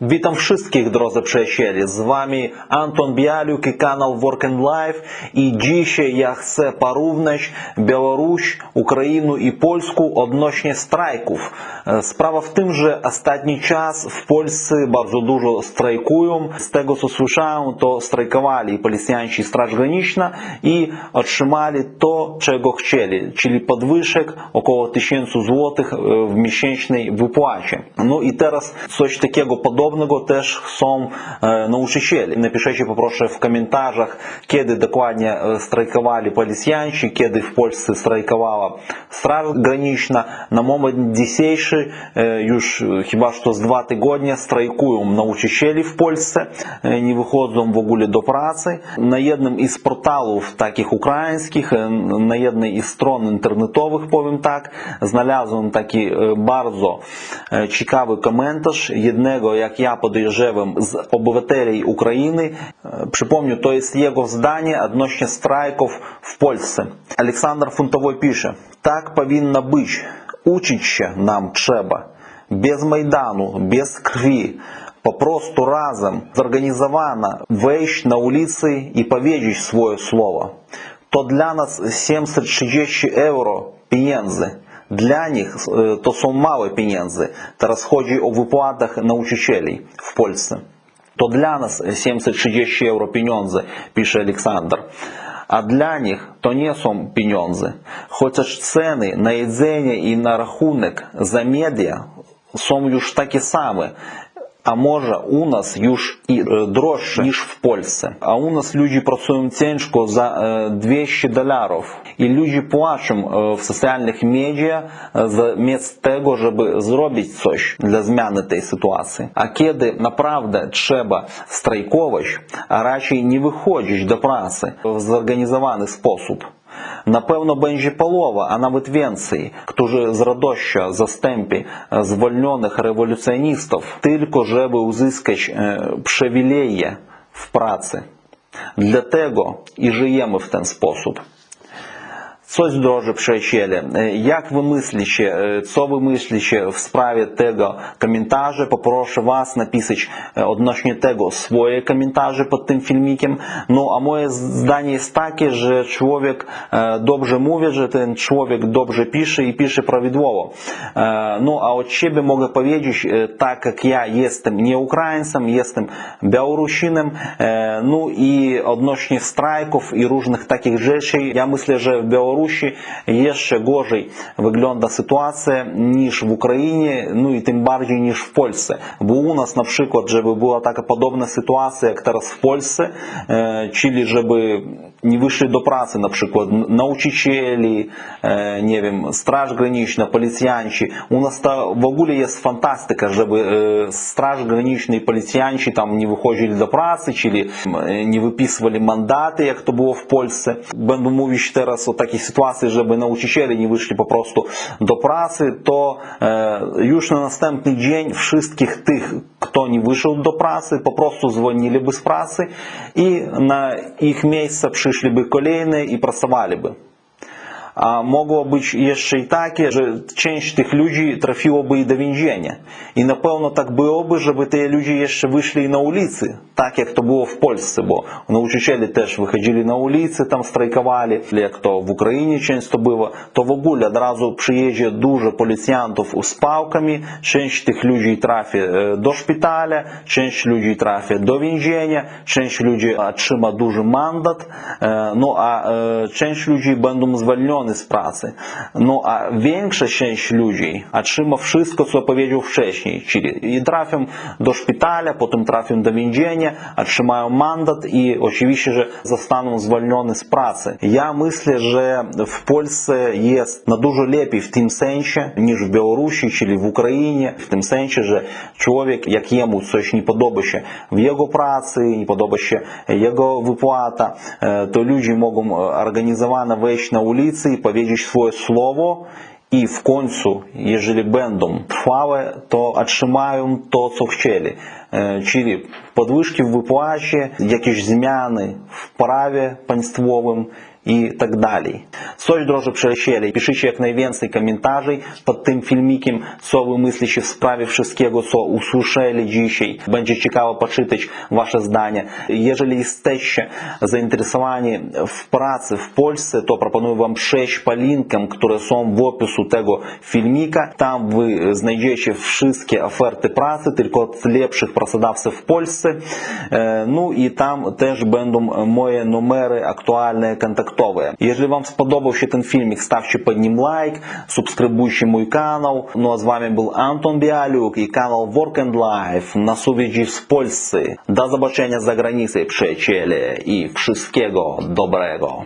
Witam wszystkich drodzy przyjaciele, z Wami Anton Bialiuk i kanał Work and Life i dzisiaj ja chcę porównać Białoruś, Ukrainę i Polskę odnośnie strajków. Sprawa w tym, że ostatni czas w Polsce bardzo dużo strajkują. Z tego co słyszałem to strajkowali policjanci Straż Graniczna i otrzymali to czego chcieli, czyli podwyżek około 1000 zł e, w miesięcznej wypłacie. No i teraz coś takiego podobnego подобного też są nauczyciele. Napiszecie poproszę w komentarzach, kiedy dokładnie strajkowali policjanci, kiedy w Polsce strajkowała Straż Graniczna. Na moment dzisiejszy już chyba że z dwa tygodnie strajkują nauczyciele w Polsce, nie wychodzą w ogóle do pracy. Na jednym із порталів таких українських, на jednej із сторон інтернетових, повім так, знalazłem taki bardzo ciekawy komentarz jednego, jak как я podejrzewam, z обывателей Украины. Przypomnę, э, то есть его здание odnośnie страйков в Польше. Александр Фунтовой пишет: так повинно быть, учить się нам trzeba, без Майдану, без крови, попросту разом, организовано вещь на улице и поведешь свое слово. То для нас 760 евро пензы. Для nich to są małe pieniądze. Teraz chodzi o wypłatach nauczycieli w Polsce. To dla nas 730 euro pieniądze, pisze Aleksander. А для них то не сум пенензы. Хочешь цены на едзение и на рахунок за медиа сом юж таки самы а може у нас юж и дорожче, ніж в Польсе, А у нас люди працюють тяжко за 200 доларів. и люди плачуть в социальных медиа за замість того, щоб зробити щось для зміни этой ситуації. А кеды направда, треба страйковувати, а радше не выходишь до праці в зорганізований спосіб, Напевно, Бенжіпалова, а навіть Венції, którzy з радоща застемпі звольнених революціоністів тільки жеби узискач привілеї в праці. Для того і живемо в ten спосіб. Щось дуже прищелі. Як ви мисліще, що ви мисліще в справі того коментажа? Попрошу вас написать одношні того свої коментажі під тим фільміком. Ну, а моє здання є таке, що чоловік добре мовить, що ten чоловік добре пише і пише правідово. Ну, а от ще би можу повідомити, так як я єстем не українцем, єстем білорусином, ну і одношніх страйків і різних таких речей, я мислю, що в Білорусі Білорусі є ще gorzej wygląda sytuacja niż w Ukrainie, no i tym bardziej niż w Polsce. Bo u nas na przykład, żeby była taka podobna sytuacja jak teraz w Polsce, czyli żeby не вышли до например, на учителей, э, не вім, страж гранічна, поліціянчі. У нас в агуле есть фантастика, чтобы э, страж и поліціянчі там не выходили до праці, чи э, не выписывали мандаты, як то було в Польщі. Бенду мовіч зараз о такій чтобы на учителей не вышли попросту до праці, то już на наступний день всіх тех, кто не вышел до праці, попросту звонили бы с працы и на их їх місце вышли бы колейные и просовали бы a mogło być jeszcze i takie, że część tych ludzi trafiłoby i do więzienia. I na pewno tak byłoby, żeby te ludzie jeszcze wyszli na ulicy, tak jak to było w Polsce, bo nauczyciele też wychodzili na ulicy, tam strajkowali, jak to w Ukrainie często było, to w ogóle od razu przyjedzie dużo policjantów z pałkami, część tych ludzi trafi do szpitala, część ludzi trafi do więzienia, część ludzi otrzyma duży mandat, no a część ludzi będą zwolnione звільнені з праcy. No a większa część ludzi otrzyma wszystko, co powiedział wcześniej, czyli i trafią do szpitala, potem trafią do więzienia, otrzymają mandat i oczywiście, że zostaną zwolnione z pracy. Ja myślę, że w Polsce jest na dużo lepiej w tym sensie niż w Białorusi, czyli w Ukrainie, w tym sensie, że człowiek, jak jemu coś nie podoba się w jego pracy, nie podoba się jego wypłata, to ludzie mogą organizowane wejść na ulicy i powiedzieć swoje słowo i w końcu, jeżeli będą trwałe, to otrzymają to, co chcieli. Czyli podwyżki w wypłacie, jakieś zmiany w prawie państwowym, і так далі. Соч дрожи przyjaciele, piszcie jak najwięcej komentarzy pod tym filmikiem, co wy myślicie w sprawie wszystkiego, co usłyszeli dzisiaj. Będzie ciekawo poczytać wasze zdanie. Jeżeli jesteście zainteresowani w pracy w Polsce, to proponuję wam przejść po linkom, które są w opisu tego filmika. Tam wy znajdziecie wszystkie oferty pracy, tylko od lepszych pracodawców w Polsce. Ну і там теж будуть мої номери актуальні контакту Jeżeli Wam spodobał się ten filmik, stawcie pod nim лайк, subskrybujcie мой канал. Ну а с вами был Антон Биалюк и канал Work and Life на Сувиджи с Польсы. До zobaczenia за границей, przyjaciele и wszystkiego dobrego.